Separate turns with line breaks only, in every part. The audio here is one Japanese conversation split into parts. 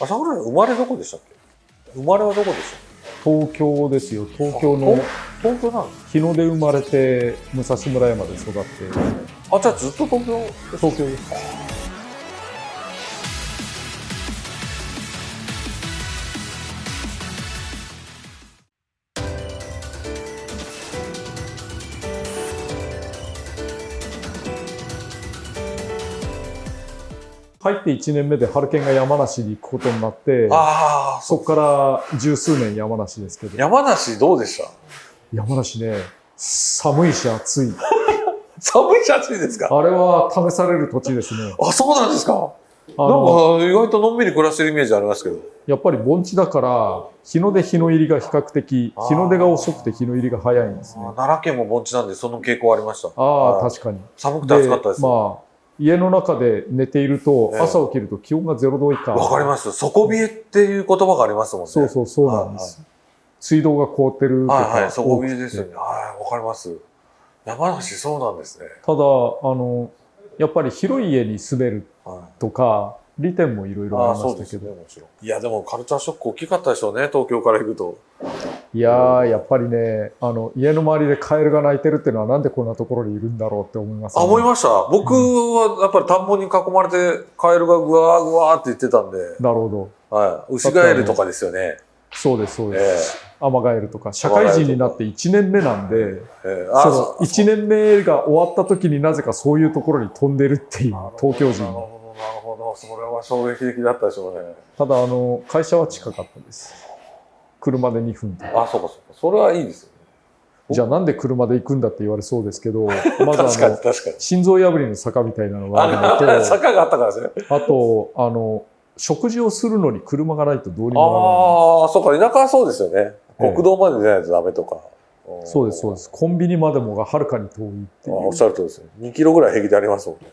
あ桜井さん生まれどこでしたっけ？生まれはどこでした？
東京ですよ。東京の
東京なんです
日野で生まれて武蔵村山で育って。
あじゃあずっと東京
東京です入って1年目でハルケンが山梨に行くことになって
ああ
そこから十数年山梨ですけど。
山梨どうでした？
山梨ね寒いし暑い。
寒いし暑いですか？
あれは試される土地ですね。
あそうなんですか？
あ
なん
の
か意外とのんびり暮らしてるイメージありますけど。
やっぱり盆地だから日の出日の入りが比較的日の出が遅くて日の入りが早いんですね。
あ奈良県も盆地なんでその傾向ありました。
ああ
はい
確かに。
寒くて暑かったです。わ、
まあ家の中で寝ていると
ええ。
朝起きると気温が0度以下。
かります。底冷えっていう言葉がありますもんね。
そうそうそうなんです、水道が凍ってるとか。
はいはい底冷えですよね。はいわかります。山梨そうなんですね、
ただあのやっぱり広い家に住める
はい。
とか利点もいろいろありましたけど、
ねいやでもカルチャーショック大きかったでしょうね東京から行くと。
いやーやっぱりねあの家の周りでカエルが鳴いてるっていうのはなんでこんなところにいるんだろうって思います、
あ思いました。僕はやっぱり田んぼに囲まれてカエルがぐわーぐわーって言ってたんで、
なるほど。
はい、ウシガエルとかですよね。
そうですそう
え
です、アマガエルとか。社会人になって1年目なんで
え
その
そう
1年目が終わった時になぜかそういうところに飛んでるっていう東京人
それは衝撃的だったでしょうね。
ただあの会社は近かったです。車で2分とか。
あそうかそうか。それはいいですよね。
じゃあなんで車で行くんだって言われそうですけど まずあ
に
の心臓破りの坂みたいなのがある
あ
のと
坂があったからですね。
あとあの食事をするのに車がないとどうにもならない。
ああそうか田舎はそうですよね。
ええ。
国道まで出ないとダメとか、
そうですそうです。すコンビニまでもがはるかに遠いっていう。
おっしゃるとりですね。2キロぐらい平気でありますもんね、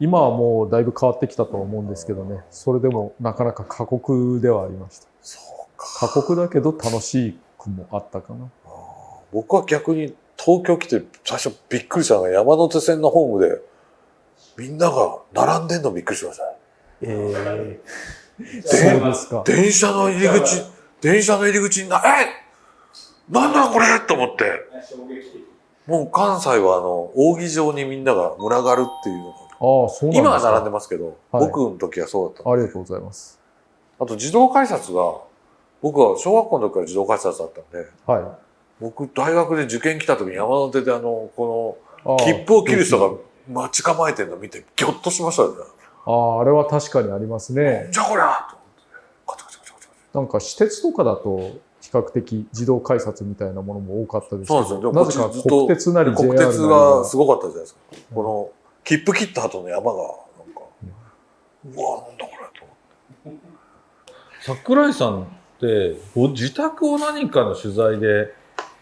今はもうだいぶ変わってきたとは思うんですけどね。それでもなかなか過酷ではありました。
そうか。
過酷だけど楽しくもあったかな。
僕は逆に東京来て最初びっくりしたのが山手線のホームでみんなが並んでんのびっくりしましたね。
え
で
そうですか。
電車の入り口電車の入り口になえなんだこれ！と思って。もう関西はあの扇状にみんなが群がるっていうのが
ああそうなんですか。
今は並んでますけど、
はい。
僕の時はそうだった。
ありがとうございます。
あと自動改札が僕は小学校の時から自動改札だったんで
は
僕大学で受験来た時に山手であのこの切符を切る人が待ち構えてるの見てギョッとしましたよね。
あああれは確かにありますね。
じゃあこりゃと思って。カチャカチャカチャカチャ
なんか私鉄とかだと比較的自動改札みたいなものも多かったですけ
そうなんですよ。
どなぜか
こっちずっと
国鉄なり JR
国
なり
鉄がすごかったじゃないですか。この切符切った後の山がなんか、うわなんだこれと思って。
桜井さんってご自宅を何かの取材で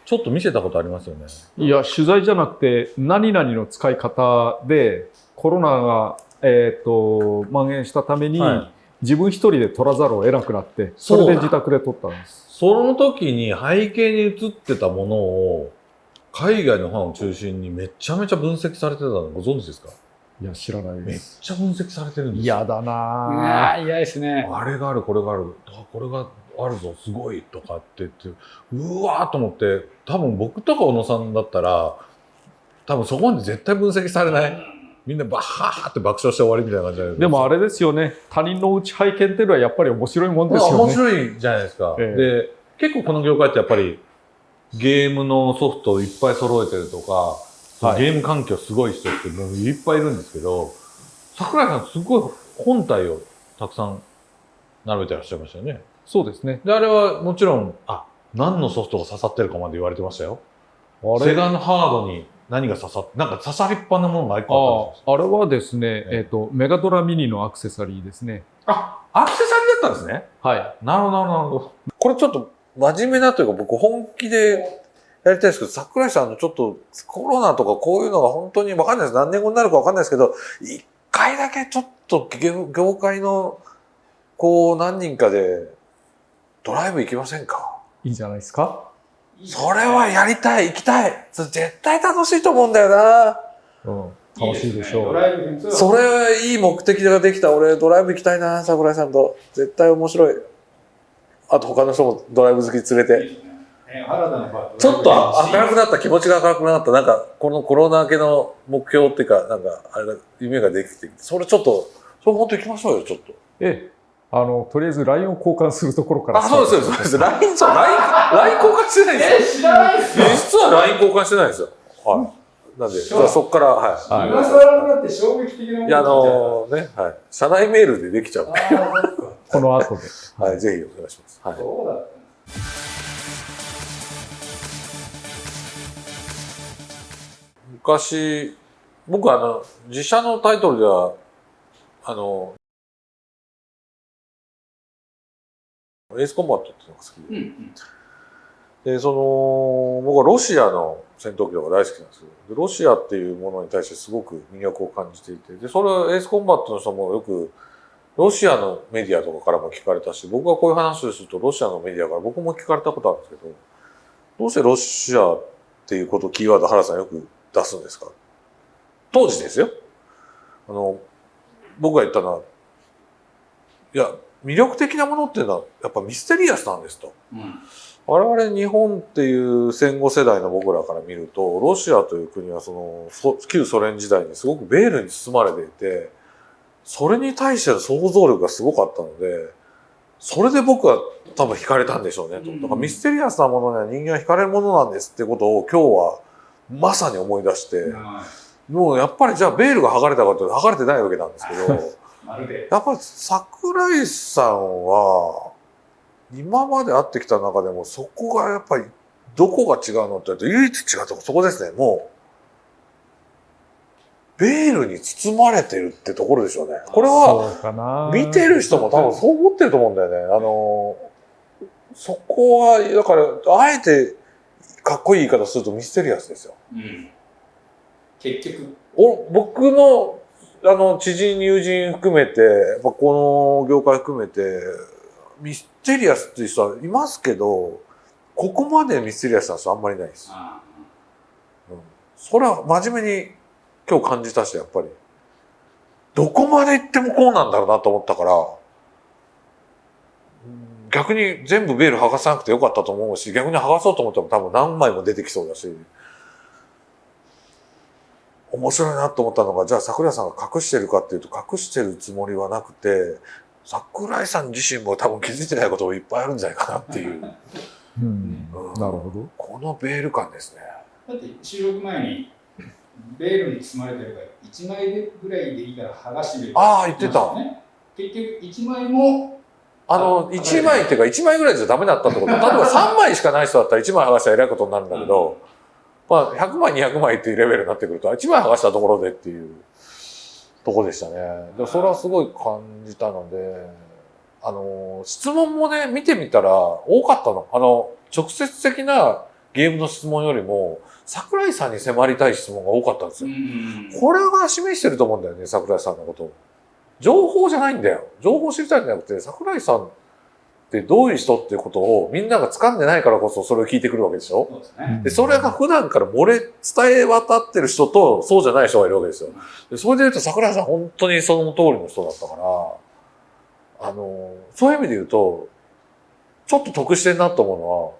ちょっと見せたことありますよね。
いや取材じゃなくて何々の使い方でコロナが、えー、と蔓延したために、
はい
自分一人で撮らざるを得なくなってそれで自宅で撮ったんです
その時に背景に映ってたものを海外のファンを中心にめちゃめちゃ分析されてたのご存知ですか？
いや知らない
めっちゃ分析されてるんですよ。
嫌だな
あ
ぁ
あ、嫌ですね。
あれがある、これがある、あこれがあるぞ、すごいとかって言って、うわーと思って、多分僕とか小野さんだったら、多分そこまで絶対分析されない。みんなバッハーって爆笑して終わりみたいな感じで。
でもあれですよね他人のうち拝見っていうのはやっぱり面白いもんですよね
白いじゃないですか。
え
で、結構この業界ってやっぱりゲームのソフトをいっぱい揃えてるとか、
はい
ゲーム環境すごい人ってもういっぱいいるんですけど、桜井さんすごい本体をたくさん並べてらっしゃいましたよね。
そうですね
で、あれはもちろん、あ、何のソフトが刺さってるかまで言われてましたよ。
あれ？
セガのハードに何が刺さって、なんか刺さりっぱなものが一個あったんですよ。
ああれはですね、
ええ
えっとメガドラミニのアクセサリーですね
あ、アクセサリーだったんですね。
はい
なるほど、なるほど。
これちょっと真面目なというか僕本気でやりたいですけど、桜井さんのちょっとコロナとかこういうのが本当にわかんないです。何年後になるかわかんないですけど、一回だけちょっと業業界のこう何人かでドライブ行きませんか？
いいんじゃないですか、
それはやりたい、行きたい。絶対楽しいと思うんだよな。
うん、楽しいでしょう
ドライブに
それいい目的ができた。俺ドライブ行きたいな、桜井さんと。絶対面白い。あと他の人もドライブ好き連れて。ちょっと明るくなった、気持ちが明るくなった。なんか、このコロナ明けの目標っていうか、なんか、あれだ、夢ができてそれちょっと、それ本当行きましょうよ、ちょっと。
ええ、あの、とりあえず LINE を交換するところから
あ、そうです、そうです。LINE、そう、LINE、LINE 交換してないんですよ。
知らないっすよ
実は LINE 交換してないんですよ。はい。なんで、
そう
そこから、は
はい
今更になって衝撃的なも
い。
の
いや、あのね、はい。社内メールでできちゃう。
この後で。
はい、ぜひお願いします。はい。
そうだったんです
昔、僕あの、自社のタイトルでは、あの、エースコンバットっていうのが好きで、
うんうん
で、その、僕はロシアの戦闘機とか大好きなんですよ。でロシアっていうものに対してすごく魅力を感じていて、で、それはエースコンバットの人もよく、ロシアのメディアとかからも聞かれたし、僕がこういう話をするとロシアのメディアから僕も聞かれたことあるんですけど、どうしてロシアっていうことキーワード原さんよく出すんですか？当時ですよ。あの、僕が言ったのは、いや、魅力的なものっていうのはやっぱミステリアスなんですと。
うん
我々日本っていう戦後世代の僕らから見ると、ロシアという国はその、そ旧ソ連時代にすごくベールに包まれていて、それに対しての想像力がすごかったので、それで僕は多分惹かれたんでしょうねと。
うん
だからミステリアスなものには人間は惹かれるものなんですってことを今日はまさに思い出して、
は
もうやっぱりじゃあベールが剥がれたかというと剥がれてないわけなんですけど、やっぱり桜井さんは、今まで会ってきた中でもそこがやっぱりどこが違うのって言うと唯一違うとこそこですね。もう、ベールに包まれてるってところでしょうね。これは。見てる人も多分そう思ってると思うんだよね。あの、そこは、だから、あえてかっこいい言い方するとミステリアスですよ。
うん結局
お僕のあの知人友人含めてやっぱこの業界含めてミステリアスっていう人はいますけどここまでミステリアスな人あんまりいないです、
あ
うん、それは真面目に今日感じたしやっぱり。どこまで行ってもこうなんだろうなと思ったからうん逆に全部ベール剥がさなくてよかったと思うし逆に剥がそうと思っても多分何枚も出てきそうだし面白いなと思ったのがじゃあ桜井さんが隠してるかっていうと隠してるつもりはなくて桜井さん自身も多分気づいてないこともいっぱいあるんじゃないかなっていう。
うん。なるほど。
このベール感ですね。
だって収録前にベールに包まれてるから1枚ぐらいでいいから剥がしてみる。
ああ言ってた。
ね、結局1枚も。
あの
あ
1枚っていうか1枚ぐらいじゃダメだったってこと。例えば3枚しかない人だったら1枚剥がしたらえらいことになるんだけど、まあ、100枚200枚っていうレベルになってくると1枚剥がしたところでっていうとこでしたねでそれはすごい感じたのであの質問もね見てみたら多かったのあの直接的なゲームの質問よりも桜井さんに迫りたい質問が多かったんですよこれが示してると思うんだよね、桜井さんのことを。情報じゃないんだよ。情報知りたいんじゃなくて、桜井さんってどういう人っていうことをみんなが掴んでないからこそそれを聞いてくるわけでしょ？
そうですね
で、それが普段から漏れ、伝え渡ってる人とそうじゃない人がいるわけですよ。でそれで言うと桜井さん本当にその通りの人だったから、あの、そういう意味で言うと、ちょっと得してんなと思うのは、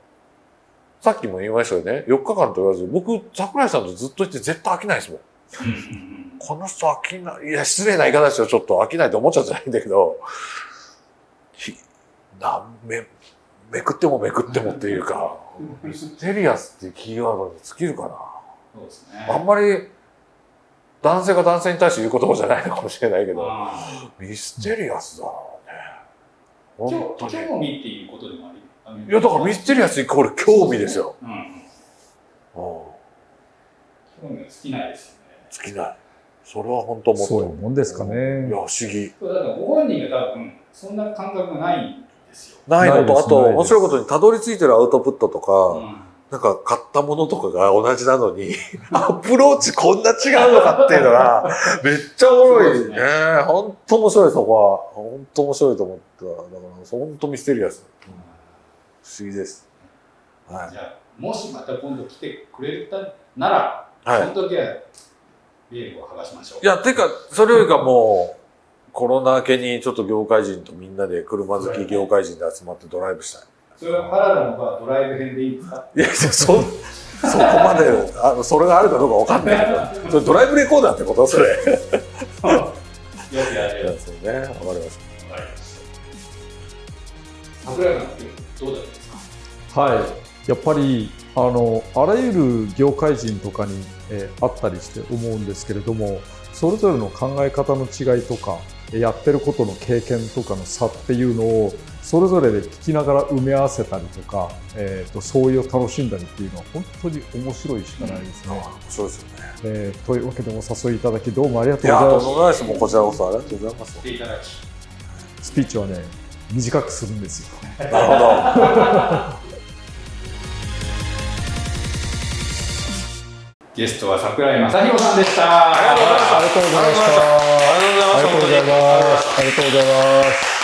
さっきも言いましたよね。4日間と言わず、僕、桜井さんとずっといて絶対飽きないですもん。この人飽きない。いや、失礼な言い方ですよ。ちょっと飽きないと思っちゃうんじゃないんだけど、ひなめ、めくってもめくってもっていうか、ミステリアスっていうキーワードに尽きるかな。
そうですね
あんまり、男性が男性に対して言う言葉じゃないのかもしれないけど、
あ
ミステリアスだね。
ー
本当に。
興興味っていうことでもあり
いや、だからミステリアスイコール興味ですよ。
うん。興味が尽きないですよね
尽きない。それは本当思った。
そういうもんですかね
いや、不思議。
だからご本人が多分そんな感覚がないんですよ、
ないのと、あと、面白いことにたどり着いてるアウトプットとか、
うん
なんか買ったものとかが同じなのに、アプローチこんな違うのかっていうのが、めっちゃおもろいね。
ね
本当面白いそこは。本当面白いと思った。だから、本当ミステリアス。不思議です。はい。
じゃあもしまた今度来てくれたなら、
はい。
その時はベールを剥がしましょう。
いや、てか、それよりかもう、コロナ明けにちょっと業界人とみんなで車好き業界人で集まってドライブしたい。
それは原田のはドライブ編でいいんですか？
いや、いやそ、そこまで、あの、それがあるかどうかわかんないけど、それドライブレコーダーってことそれ。い
よくやる
や、そうね。わかりました。
わかりました。桜井さどうだったんですか
はい、やっぱりあのあらゆる業界人とかに、えーあったりして思うんですけれどもそれぞれの考え方の違いとかえーやってることの経験とかの差っていうのをそれぞれで聞きながら埋め合わせたりとか、えー、と相違を楽しんだりっていうのは本当に面白いしかないですね。
面白いですよね。
えーというわけでお誘いいただきどうもありがと
いう
ございます。
もうこちらこそありがとうございます。
スピーチはね短くするんですよ。
なるほど。
ゲストは桜井正宏さんでした。
ありがとうございました
ありがとうございました。
ありがとうございました
ありがとうございます。ありがとうございます。